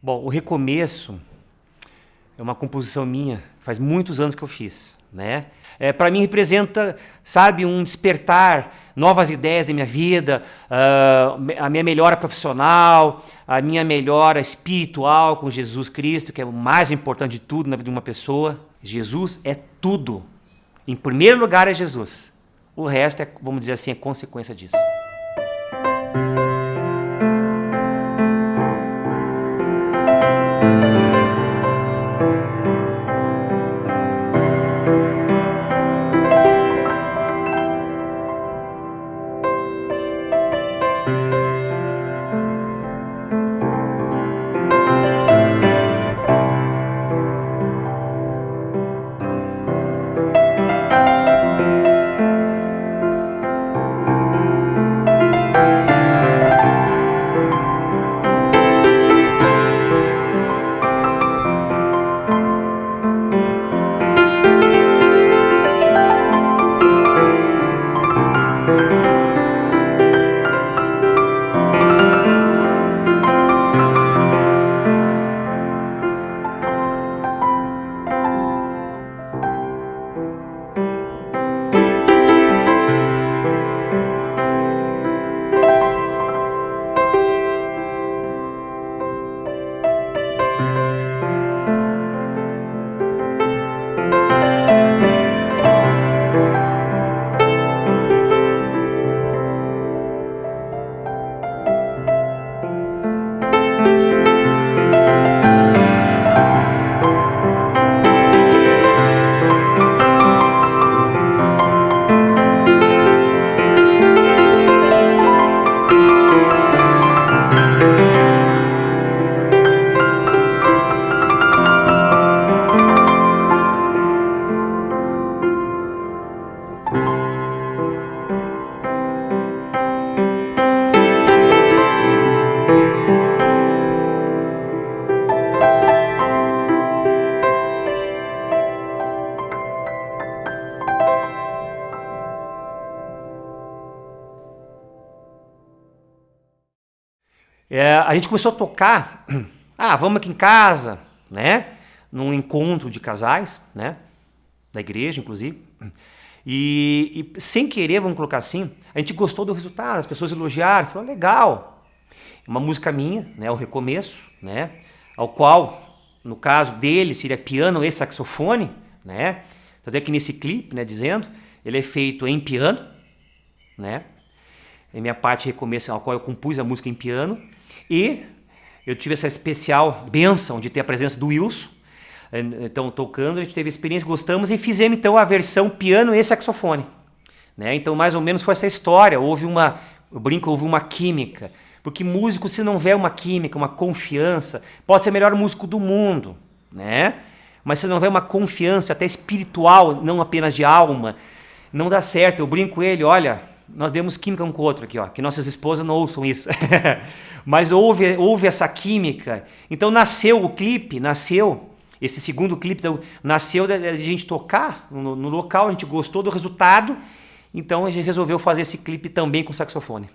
Bom, o recomeço é uma composição minha, faz muitos anos que eu fiz, né? É, para mim representa, sabe, um despertar, novas ideias da minha vida, uh, a minha melhora profissional, a minha melhora espiritual com Jesus Cristo, que é o mais importante de tudo na vida de uma pessoa. Jesus é tudo. Em primeiro lugar é Jesus. O resto é, vamos dizer assim, é consequência disso. É, a gente começou a tocar, ah, vamos aqui em casa, né? Num encontro de casais, né? Da igreja, inclusive. E, e, sem querer, vamos colocar assim, a gente gostou do resultado, as pessoas elogiaram, falaram, legal. Uma música minha, né? O recomeço, né? Ao qual, no caso dele, seria piano e saxofone, né? Tanto é que nesse clipe, né, dizendo, ele é feito em piano, né? É minha parte recomeço, ao qual eu compus a música em piano. E eu tive essa especial benção de ter a presença do Wilson, eh, então tocando, a gente teve experiência, gostamos e fizemos então a versão piano e saxofone. Né? Então mais ou menos foi essa história, houve uma, eu brinco, houve uma química, porque músico se não houver uma química, uma confiança, pode ser o melhor músico do mundo, né? Mas se não houver uma confiança até espiritual, não apenas de alma, não dá certo. Eu brinco ele, olha, nós demos química um com o outro aqui, ó, que nossas esposas não ouçam isso. Mas houve, houve essa química. Então nasceu o clipe, nasceu, esse segundo clipe então, nasceu de a gente tocar no, no local, a gente gostou do resultado, então a gente resolveu fazer esse clipe também com saxofone.